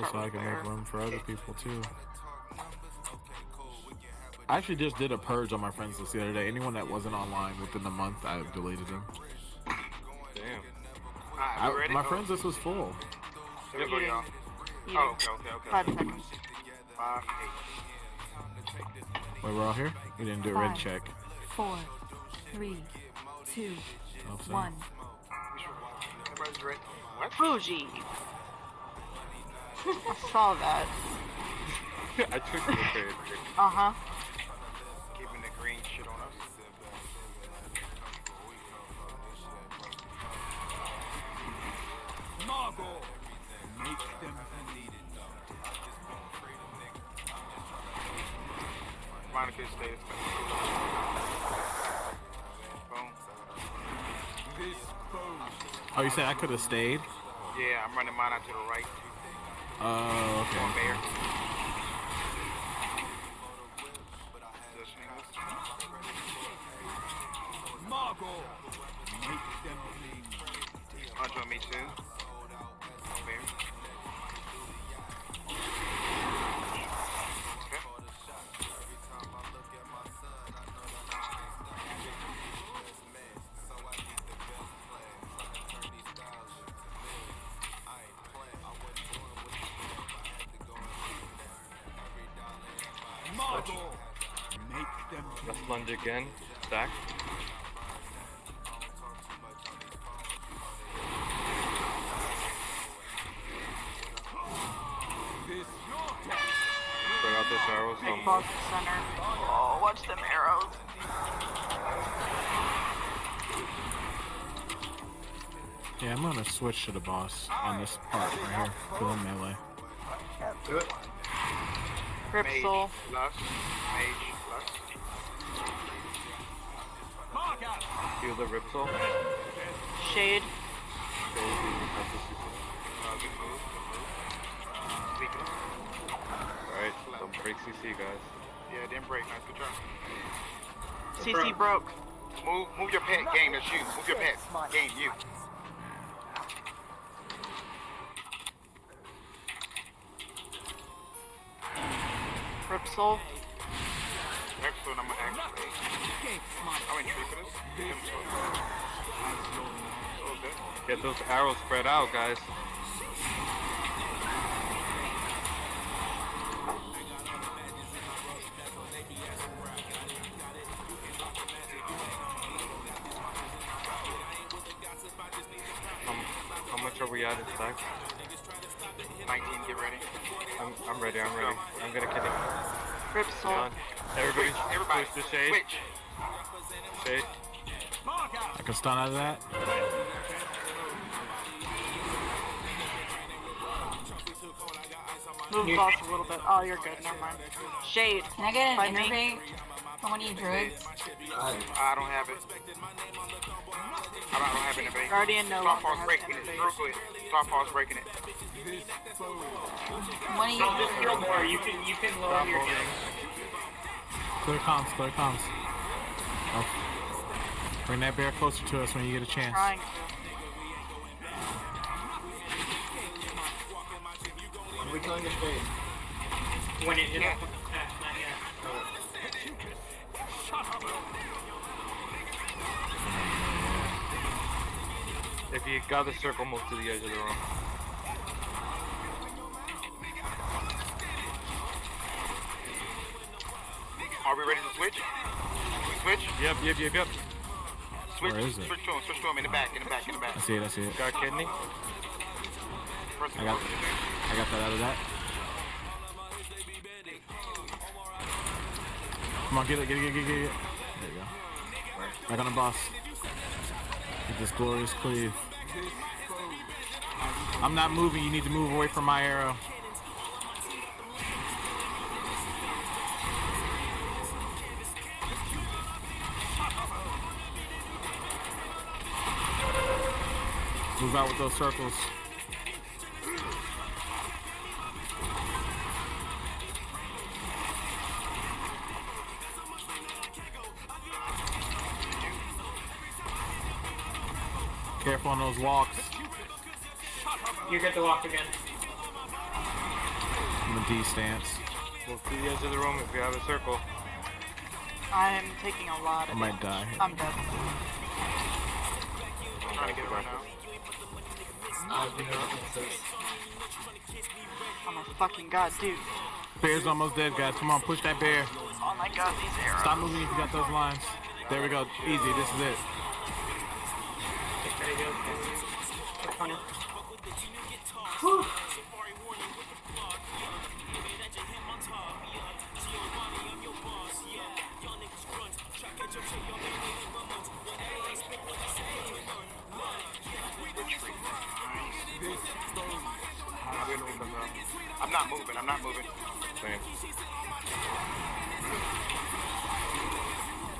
people so I can make room for other people too. I actually just did a purge on my friends list the other day. Anyone that wasn't online within the month, I deleted them. Damn. Ah, I, ready? my friends list was full. Here we go, y'all. Oh, okay, okay, okay. Five seconds. Five, eight. Wait, we're all here? We didn't do a red check. Four, three, two, one. sorry. one. Everybody's ready. What? Bougie. I saw that. I took the trade. Uh huh. Keeping the green shit on us. Margore, make them Monica stays. Boom. dispose. Oh, you said I could have stayed? Yeah, I'm running mine out to the right. Oh, Going okay. there. Positioning this. Margore, make them bleed. Hunter on me too. Margore, make Let's lunge again. Stack. this. Bring out those arrows. Big Um, boss center. Oh, watch them arrows. Yeah, I'm gonna switch to the boss on this part right here for the melee. Do it. Grip Mage, soul. lust. Mage, lust. Mark heal the Rip Soul. Shade. Uh, good move. Good move. Weaken. Alright, don't break CC, guys. Yeah, didn't break. Nice, good try. CC broke. Move, move your pet. Game, that's you. Move your pet. Game, you. Grip soul. Excellent, I'm gonna actually. I'm in tree. Get him so- Okay. Get those arrows spread out, guys. Um, how much are we at in stack? 19, get ready. I'm, I'm ready, I'm ready. I'm gonna kill him. Grip soul. Done. Everybody, Switch, everybody. switch to shade. Switch. Shade. I can stun out of that. Move boss a little bit. Oh, you're good. Never mind. Shade. Can I get Fight an me. Innervate from one of you druids? I don't have it. Guardian no longer Starfall's has breaking it. Innervate. Real quick. Starfall's breaking it. One of you Just kill more. You can you can lower your healing. Clear comms, clear comms. Oh. Bring that bear closer to us when you get a chance. Trying to. we killing the shade? When it hits. Ah, not yet. If you got the circle, move to the edge of the room. Are we ready to switch? Switch? Yep, yep, yep, yep. Switch. Where is it? Switch to him. Switch to him in the back. In the back. In the back. I see it, I see it. Got kidney. First I got, I got that out of that. Come on, get it, get it, get it, get it, get it. There you go. Back on the boss. This glorious cleave. I'm not moving, you need to move away from my arrow. Move out with those circles. Careful on those walks. You get to walk again. in the D stance. Move to the edge of the room if you have a circle. I'm taking a lot I of might die. here. I'm dead. I'm trying to get it right now. Oh my fucking god, dude. Bear's almost dead, guys. Come on, push that bear. Oh my god, these arrows. Stop moving if you got those lines. There we go. Easy. This is it. I'm good with them. I'm not moving. I'm not moving. Same.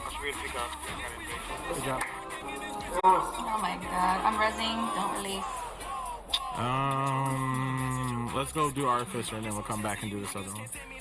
I should be able to pick up. I got it. Good job. Oh my god. I'm resing. Don't release. Um, let's go do Artificer and then we'll come back and do this other one.